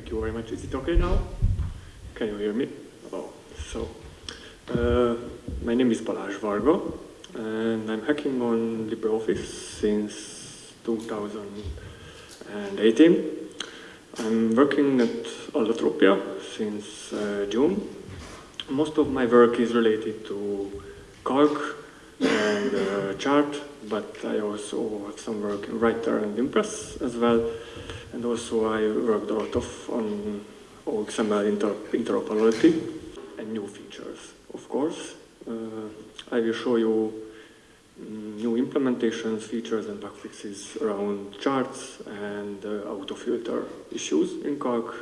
Thank you very much. Is it okay now? Can you hear me? Oh, so, uh, my name is Balázs Varga, and I'm hacking on LibreOffice since 2018. I'm working at Allotropia since uh, June. Most of my work is related to Calc and uh, Chart, but I also have some work in Writer and Impress as well. And also I worked a lot of on OXML inter interoperability and new features, of course. Uh, I will show you mm, new implementations, features and bug fixes around charts and uh, autofilter issues in Calc.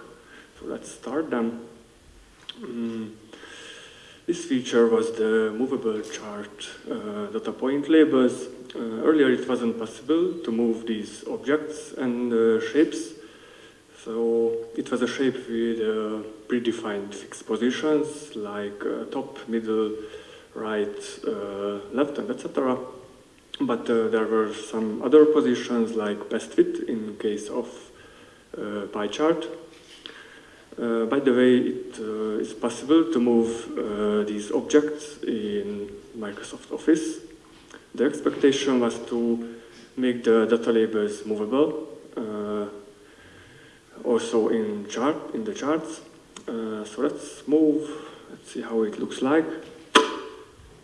So let's start them. Mm, this feature was the movable chart uh, data point labels earlier it wasn't possible to move these objects and uh, shapes. So it was a shape with uh, predefined fixed positions like top, middle, right, left, and etc. But there were some other positions like best fit in case of pie chart. Uh, by the way, it uh, is possible to move uh, these objects in Microsoft Office the expectation was to make the data labels movable, uh, also in chart in the charts. Uh, so let's move. Let's see how it looks like.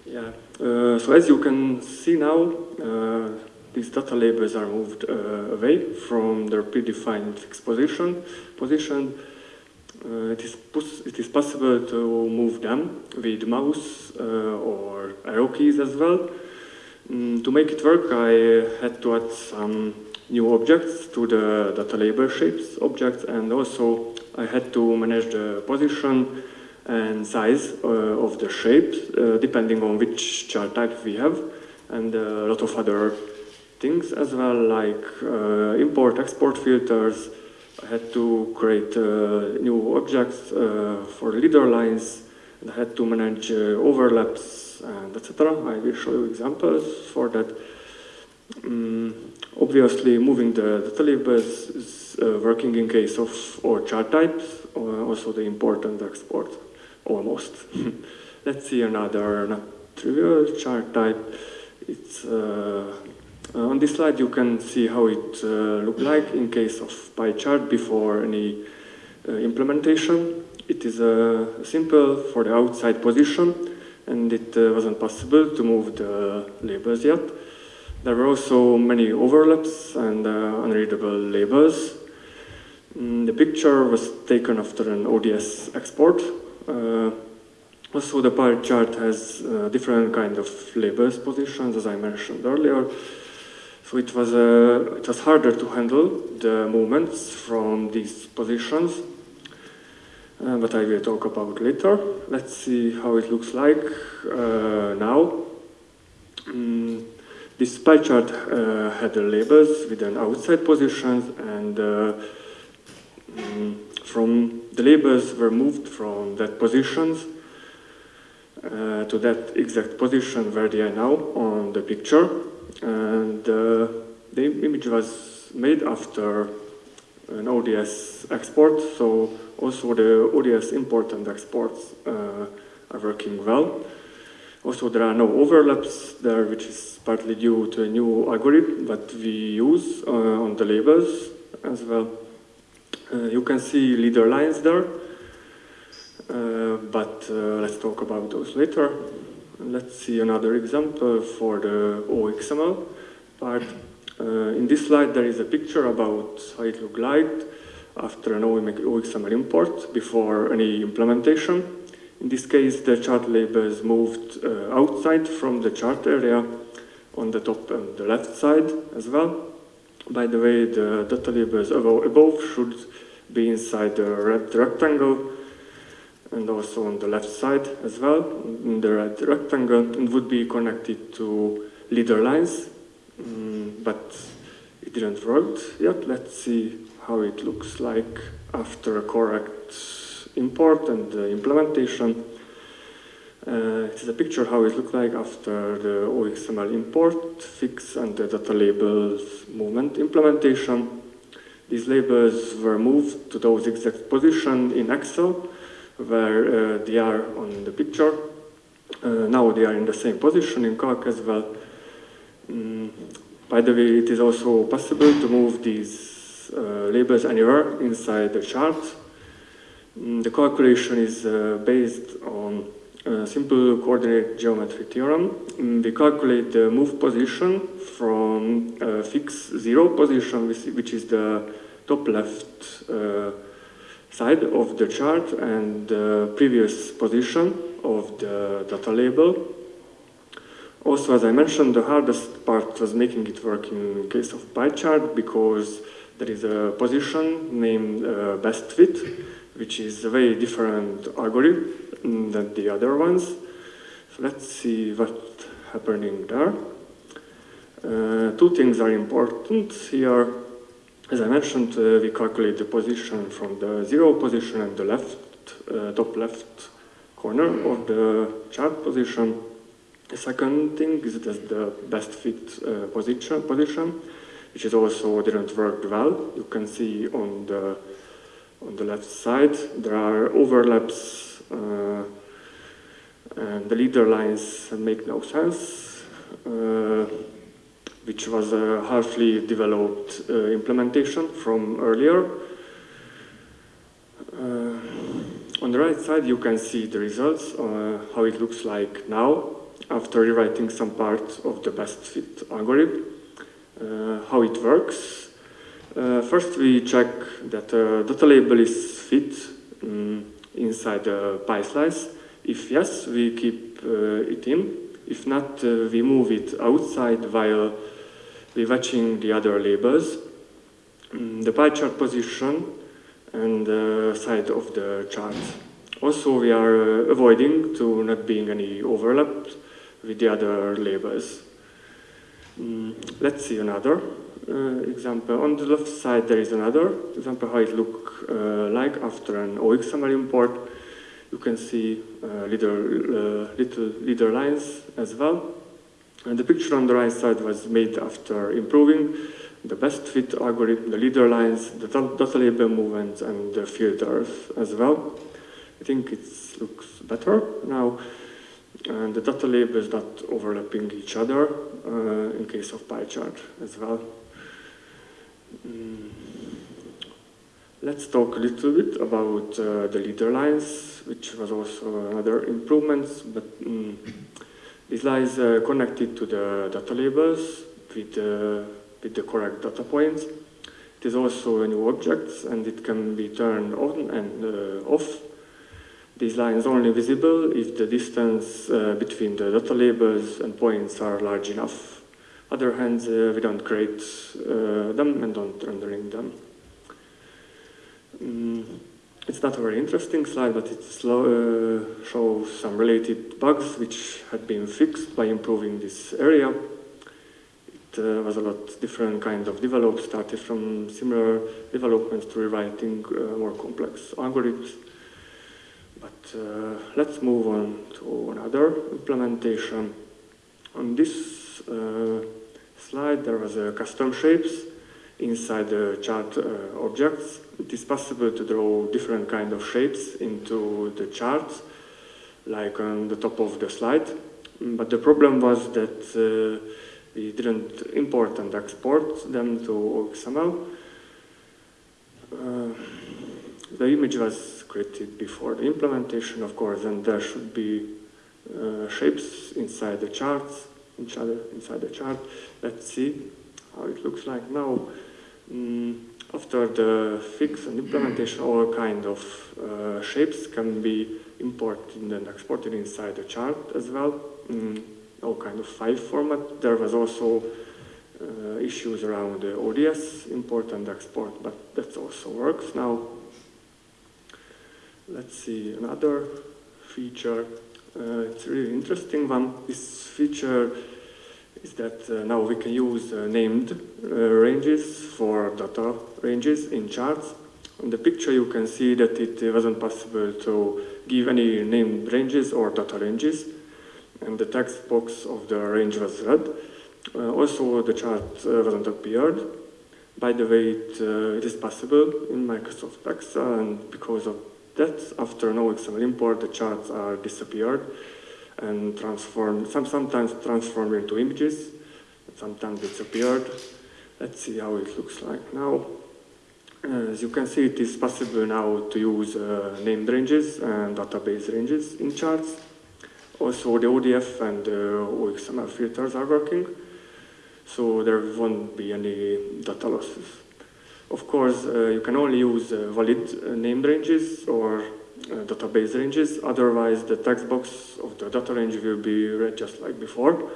Yeah. Uh, so as you can see now, uh, these data labels are moved uh, away from their predefined fixed position. Position. Uh, it is it is possible to move them with mouse or arrow keys as well. Mm, to make it work, I had to add some new objects to the data label shapes objects, and also I had to manage the position and size uh, of the shapes, uh, depending on which chart type we have, and a lot of other things as well, like uh, import, export filters. I had to create uh, new objects uh, for leader lines, and I had to manage uh, overlaps and etc. I will show you examples for that. Um, obviously, moving the data labels is uh, working in case of or chart types, or also the import and export, almost. Let's see another not trivial chart type. It's uh, on this slide you can see how it uh, looked like in case of pie chart before any uh, implementation. It is uh, simple for the outside position and it uh, wasn't possible to move the labels yet. There were also many overlaps and uh, unreadable labels. Mm, the picture was taken after an ODS export. Uh, also, the pie chart has uh, different kind of labels positions, as I mentioned earlier. So it was, uh, it was harder to handle the movements from these positions uh, but I will talk about later. Let's see how it looks like uh, now. Mm, this pie chart uh, had the labels with an outside positions and uh, mm, from the labels were moved from that positions uh, to that exact position where they are now on the picture and uh, the image was made after an ODS export so also the ODS import and exports uh, are working well. Also there are no overlaps there, which is partly due to a new algorithm that we use uh, on the labels as well. Uh, you can see leader lines there, uh, but uh, let's talk about those later. Let's see another example for the OXML part. Uh, in this slide there is a picture about how it looked like after an OXML import before any implementation. In this case, the chart labels moved uh, outside from the chart area on the top and the left side as well. By the way, the data labels above should be inside the red rectangle and also on the left side as well, in the red rectangle, and would be connected to leader lines, mm, but it didn't work yet. Let's see how it looks like after a correct import and uh, implementation. Uh, it is a picture how it looks like after the OXML import, fix, and the data labels movement implementation. these labels were moved to those exact position in Excel where uh, they are on the picture. Uh, now they are in the same position in Calc as well. By the way, it is also possible to move these uh, labels anywhere inside the chart. Mm, the calculation is uh, based on a simple coordinate geometry theorem. Mm, we calculate the move position from a fixed zero position, which is the top left uh, side of the chart and the previous position of the data label. Also, as I mentioned, the hardest part was making it work in case of pie chart because there is a position named uh, best fit, which is a very different algorithm than the other ones. So let's see what's happening there. Uh, two things are important here. As I mentioned, uh, we calculate the position from the zero position and the left, uh, top left corner of the chart position. The second thing is that the best fit uh, position, position, which is also didn't work well. You can see on the on the left side there are overlaps uh, and the leader lines make no sense, uh, which was a halfly developed uh, implementation from earlier. Uh, on the right side you can see the results, uh, how it looks like now after rewriting some part of the best fit algorithm, uh, how it works. Uh, first we check that the uh, data label is fit um, inside the pie slice. If yes, we keep uh, it in. If not, uh, we move it outside while we're watching the other labels. Um, the pie chart position and the side of the chart. Also, we are uh, avoiding to not being any overlap with the other labels. Mm, let's see another uh, example. On the left side there is another example how it look uh, like after an OXML import. You can see uh, little, uh, little leader lines as well. And the picture on the right side was made after improving the best fit algorithm, the leader lines, the data label movements, and the filters as well. I think it looks better now and the data label is not overlapping each other uh, in case of pie chart as well. Mm. Let's talk a little bit about uh, the leader lines, which was also another improvement, but um, these lines are connected to the data labels with, uh, with the correct data points. It is also a new object and it can be turned on and uh, off these lines are only visible if the distance uh, between the data labels and points are large enough. Other hands, uh, we don't create uh, them and don't rendering them. Mm, it's not a very interesting slide, but it uh, shows some related bugs which had been fixed by improving this area. It uh, was a lot different kind of developed, started from similar developments to rewriting uh, more complex algorithms. But uh, let's move on to another implementation. On this uh, slide, there was a custom shapes inside the chart uh, objects. It is possible to draw different kind of shapes into the charts, like on the top of the slide. But the problem was that uh, we didn't import and export them to XML. The image was created before the implementation, of course, and there should be uh, shapes inside the charts, inside the chart. Let's see how it looks like now. Mm, after the fix and implementation, all kind of uh, shapes can be imported and exported inside the chart as well. Mm, all kind of file format. There was also uh, issues around the ODS import and export, but that also works now. Let's see another feature. Uh, it's really interesting one. This feature is that uh, now we can use uh, named uh, ranges for data ranges in charts. In the picture you can see that it wasn't possible to give any named ranges or data ranges and the text box of the range was red. Uh, also the chart uh, wasn't appeared By the way, it, it is possible in Microsoft Excel, and because of that, after no XML import, the charts are disappeared and transformed, some, sometimes transformed into images, sometimes disappeared. Let's see how it looks like now. As you can see, it is possible now to use uh, named ranges and database ranges in charts. Also, the ODF and uh, OXML filters are working, so there won't be any data losses. Of course, uh, you can only use uh, valid uh, named ranges or uh, database ranges, otherwise the text box of the data range will be red just like before.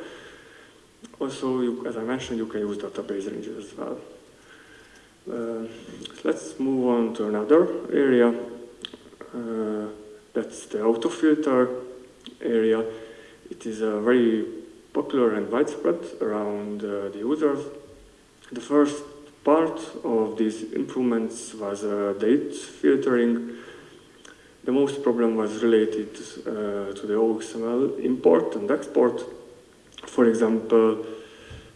Also, you, as I mentioned, you can use database ranges as well. Uh, let's move on to another area. Uh, that's the autofilter area. It is a very popular and widespread around uh, the users. The first part of these improvements was uh, date filtering. The most problem was related uh, to the OXML import and export. For example,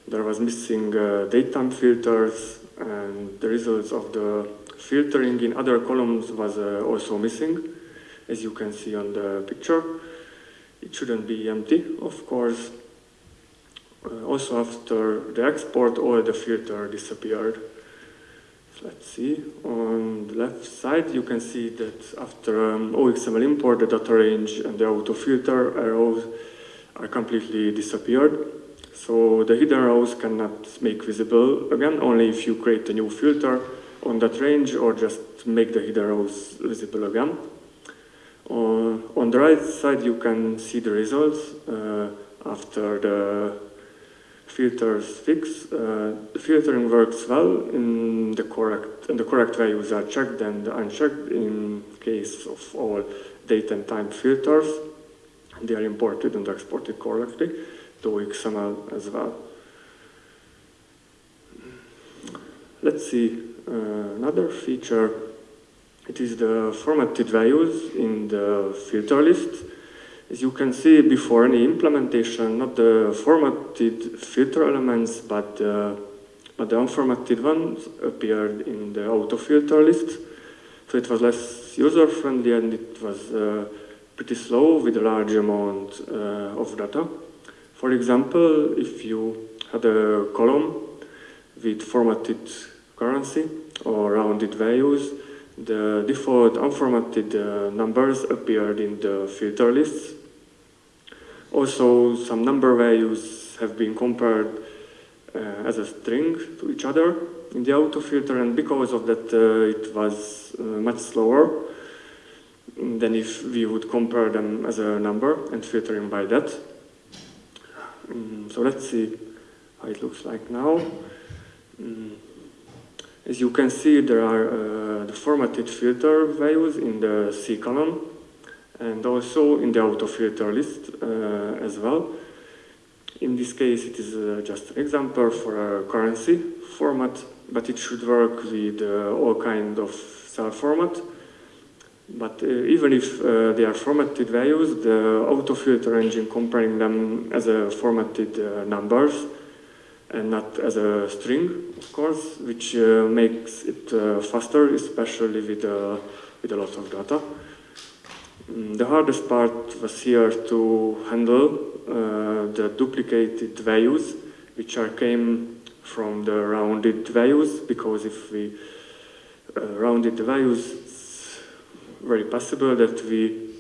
there was missing uh, datetime filters and the results of the filtering in other columns was uh, also missing, as you can see on the picture. It shouldn't be empty, of course. Uh, also after the export, all the filter disappeared. Let's see, on the left side you can see that after um, OXML import, the data range and the auto filter arrows are completely disappeared. So the hidden rows cannot make visible again, only if you create a new filter on that range or just make the hidden rows visible again. Uh, on the right side you can see the results uh, after the filters fix. Uh, the filtering works well in the correct and the correct values are checked and unchecked in case of all date and time filters. They are imported and exported correctly to XML as well. Let's see uh, another feature. It is the formatted values in the filter list. As you can see before any implementation, not the formatted filter elements, but, uh, but the unformatted ones appeared in the auto filter list. So it was less user-friendly and it was uh, pretty slow with a large amount uh, of data. For example, if you had a column with formatted currency or rounded values, the default unformatted uh, numbers appeared in the filter lists. Also, some number values have been compared uh, as a string to each other in the auto filter, and because of that, uh, it was uh, much slower than if we would compare them as a number and filtering by that. Mm, so let's see how it looks like now. Mm. As you can see, there are uh, the formatted filter values in the C column and also in the auto filter list uh, as well. In this case, it is uh, just an example for a currency format, but it should work with uh, all kind of cell format. But even if they are formatted values, the autofilter engine comparing them as a formatted numbers and not as a string, of course, which uh, makes it uh, faster, especially with, uh, with a lot of data. Mm, the hardest part was here to handle the duplicated values, which are came from the rounded values, because if we rounded the values, it's very possible that we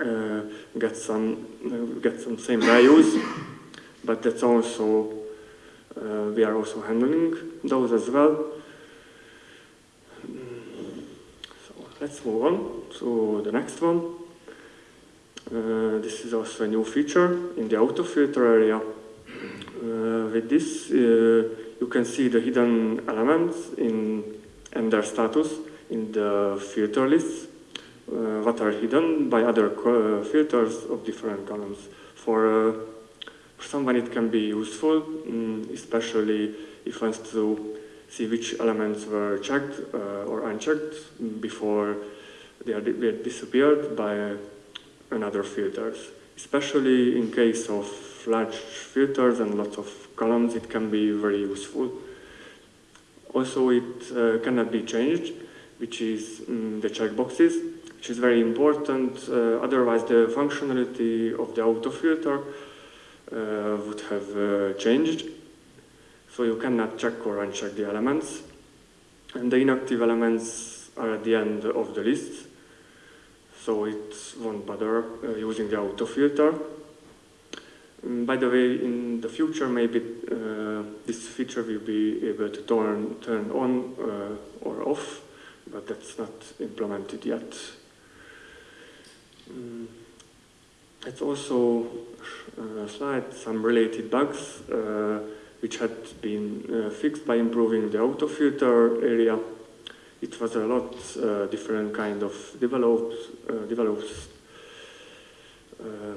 uh, get some uh, get some same values, but that's also uh, we are also handling those as well. So let's move on to the next one. Uh, this is also a new feature in the auto filter area. Uh, with this, uh, you can see the hidden elements in and their status in the filter lists uh, what are hidden by other uh, filters of different columns. For, uh, for someone it can be useful, um, especially if wants to see which elements were checked or unchecked before they are disappeared by another filters. Especially in case of large filters and lots of columns, it can be very useful. Also, it uh, cannot be changed, which is um, the checkboxes, which is very important. Uh, otherwise, the functionality of the auto filter uh, would have uh, changed. So you cannot check or uncheck the elements. And the inactive elements are at the end of the list. So it won't bother uh, using the auto filter. Um, by the way, in the future, maybe uh, this feature will be able to turn, turn on uh, or off, but that's not implemented yet. Um, it's also uh, slide some related bugs uh, which had been uh, fixed by improving the auto filter area. It was a lot uh, different kind of developed, uh. Uh,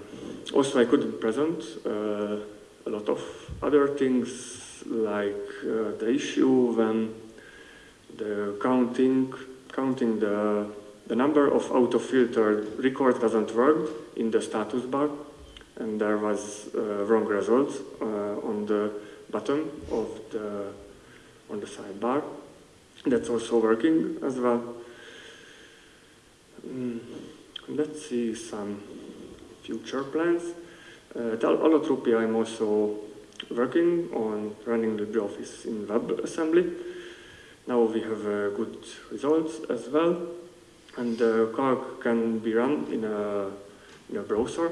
also, I couldn't present uh, a lot of other things like the issue when the counting, counting the the number of auto-filtered records doesn't work in the status bar, and there was uh, wrong results uh, on the bottom of the on the sidebar. That's also working as well. Mm, let's see some future plans. Uh, at Allotropia, I'm also working on running LibreOffice in WebAssembly. Now we have uh, good results as well. And the Calc can be run in a, in a browser,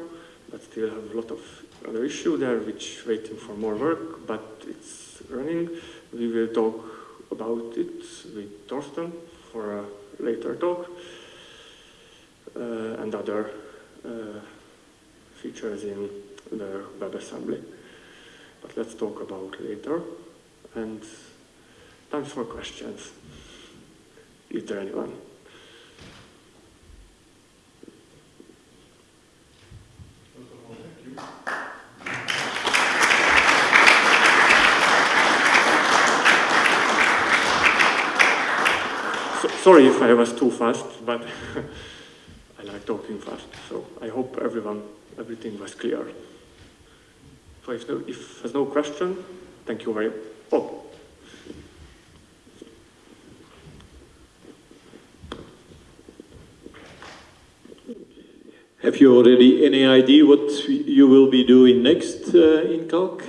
but still have a lot of other issue there which waiting for more work, but it's running. We will talk about it with Thorsten for a later talk uh, and other uh, features in the WebAssembly. But let's talk about later. And time for questions. Is there anyone? So, sorry if I was too fast, but I like talking fast, so I hope everyone, everything was clear. So if, no, if there's no question, thank you very much. Oh. Have you already any idea what you will be doing next uh, in Calc?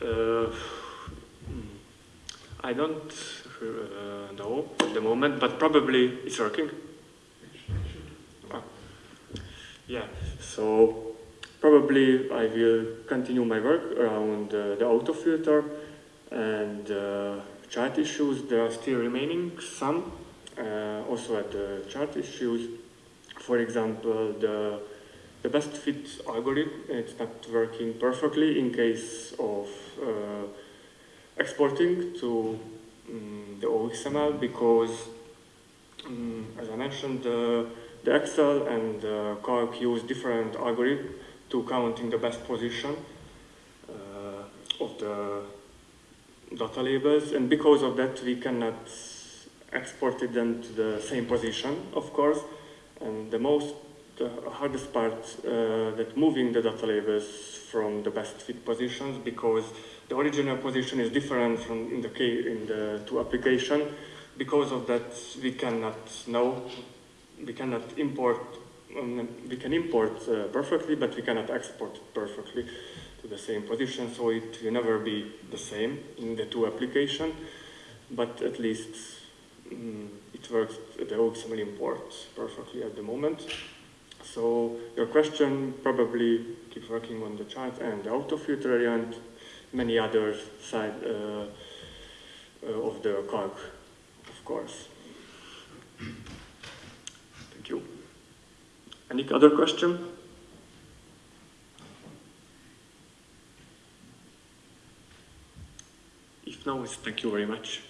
Uh, I don't uh, know at the moment, but probably it's working. Ah. Yeah, so probably I will continue my work around uh, the auto filter and uh, chart issues. There are still remaining some, uh, also at the chart issues. For example, the, the best fit algorithm, it's not working perfectly in case of uh, exporting to um, the OXML because, um, as I mentioned, the, the Excel and the Calc use different algorithms to count in the best position uh, of the data labels. And because of that we cannot export them to the same position, of course, and the most, hardest part uh, that moving the data labels from the best fit positions because the original position is different from in the in the two application. Because of that, we cannot know, we cannot import, um, we can import uh, perfectly, but we cannot export perfectly to the same position, so it will never be the same in the two application, but at least um, it works, the OXML import perfectly at the moment. So your question probably keep working on the chart and the auto filter area and many other side uh, uh, of the calc, of course. Thank you. Any other question? If no, thank you very much.